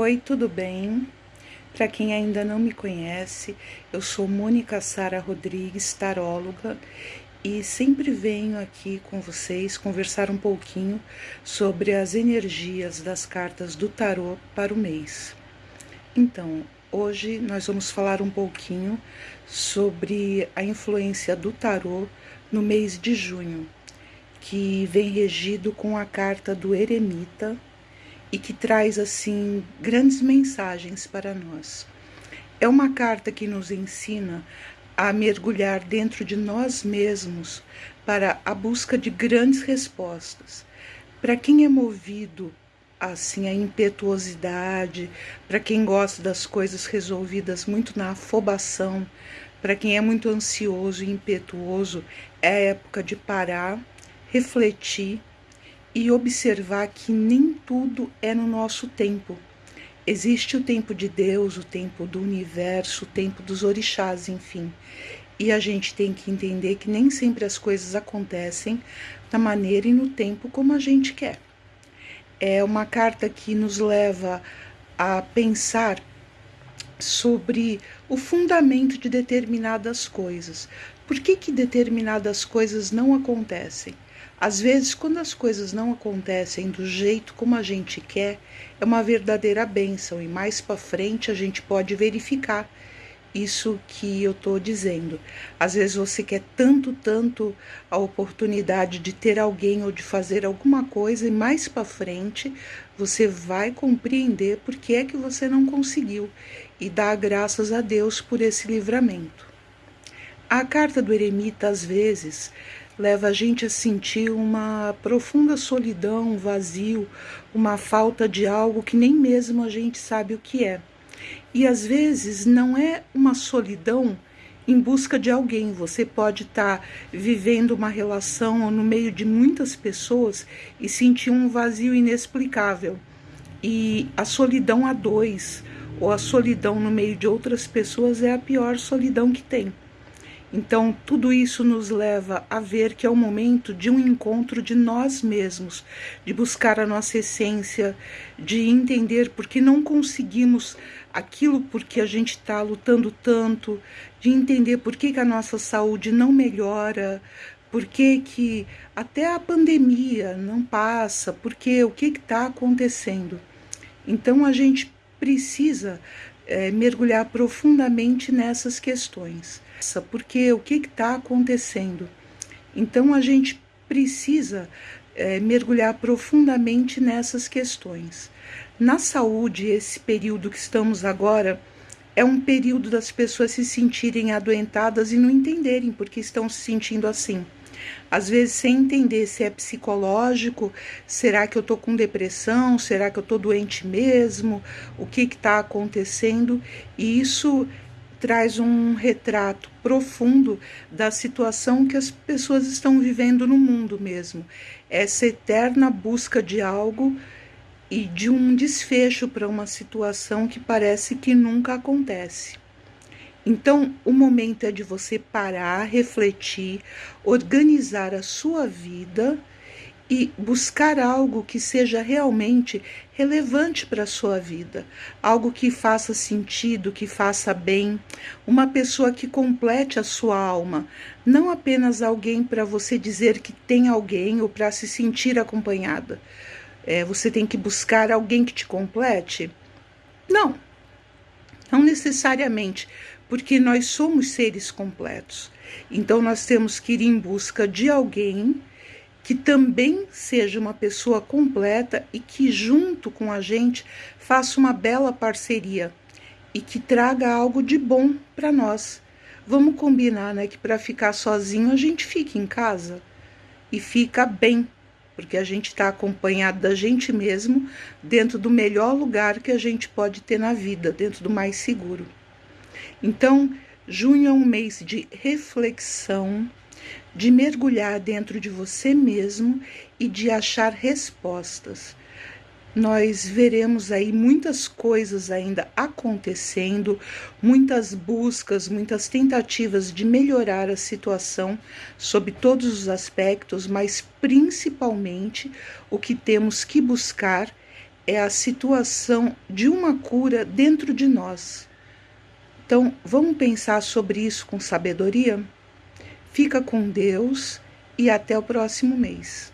Oi, tudo bem? Para quem ainda não me conhece, eu sou Mônica Sara Rodrigues, taróloga, e sempre venho aqui com vocês conversar um pouquinho sobre as energias das cartas do tarô para o mês. Então, hoje nós vamos falar um pouquinho sobre a influência do tarô no mês de junho, que vem regido com a carta do Eremita e que traz assim grandes mensagens para nós. É uma carta que nos ensina a mergulhar dentro de nós mesmos para a busca de grandes respostas. Para quem é movido assim a impetuosidade, para quem gosta das coisas resolvidas muito na afobação, para quem é muito ansioso e impetuoso, é época de parar, refletir e observar que nem tudo é no nosso tempo. Existe o tempo de Deus, o tempo do universo, o tempo dos orixás, enfim. E a gente tem que entender que nem sempre as coisas acontecem da maneira e no tempo como a gente quer. É uma carta que nos leva a pensar sobre o fundamento de determinadas coisas. Por que, que determinadas coisas não acontecem? Às vezes, quando as coisas não acontecem do jeito como a gente quer, é uma verdadeira benção e mais para frente a gente pode verificar isso que eu estou dizendo. Às vezes você quer tanto, tanto a oportunidade de ter alguém ou de fazer alguma coisa e mais para frente você vai compreender por que é que você não conseguiu e dar graças a Deus por esse livramento. A carta do eremita às vezes leva a gente a sentir uma profunda solidão, um vazio, uma falta de algo que nem mesmo a gente sabe o que é. E às vezes não é uma solidão em busca de alguém. Você pode estar tá vivendo uma relação no meio de muitas pessoas e sentir um vazio inexplicável. E a solidão a dois, ou a solidão no meio de outras pessoas, é a pior solidão que tem. Então, tudo isso nos leva a ver que é o momento de um encontro de nós mesmos, de buscar a nossa essência, de entender por que não conseguimos aquilo porque a gente está lutando tanto, de entender por que, que a nossa saúde não melhora, por que, que até a pandemia não passa, porque o que está acontecendo. Então, a gente precisa é, mergulhar profundamente nessas questões porque o que está acontecendo? Então a gente precisa é, mergulhar profundamente nessas questões. Na saúde, esse período que estamos agora é um período das pessoas se sentirem adoentadas e não entenderem por que estão se sentindo assim. Às vezes, sem entender se é psicológico, será que eu estou com depressão, será que eu estou doente mesmo, o que está acontecendo, e isso traz um retrato profundo da situação que as pessoas estão vivendo no mundo mesmo. Essa eterna busca de algo e de um desfecho para uma situação que parece que nunca acontece. Então, o momento é de você parar, refletir, organizar a sua vida e buscar algo que seja realmente relevante para a sua vida, algo que faça sentido, que faça bem, uma pessoa que complete a sua alma, não apenas alguém para você dizer que tem alguém ou para se sentir acompanhada. É, você tem que buscar alguém que te complete? Não, não necessariamente, porque nós somos seres completos. Então nós temos que ir em busca de alguém que também seja uma pessoa completa e que, junto com a gente, faça uma bela parceria e que traga algo de bom para nós. Vamos combinar, né, que para ficar sozinho a gente fica em casa e fica bem, porque a gente está acompanhado da gente mesmo dentro do melhor lugar que a gente pode ter na vida, dentro do mais seguro. Então, junho é um mês de reflexão, de mergulhar dentro de você mesmo e de achar respostas. Nós veremos aí muitas coisas ainda acontecendo, muitas buscas, muitas tentativas de melhorar a situação sob todos os aspectos, mas principalmente o que temos que buscar é a situação de uma cura dentro de nós. Então, vamos pensar sobre isso com sabedoria? Fica com Deus e até o próximo mês.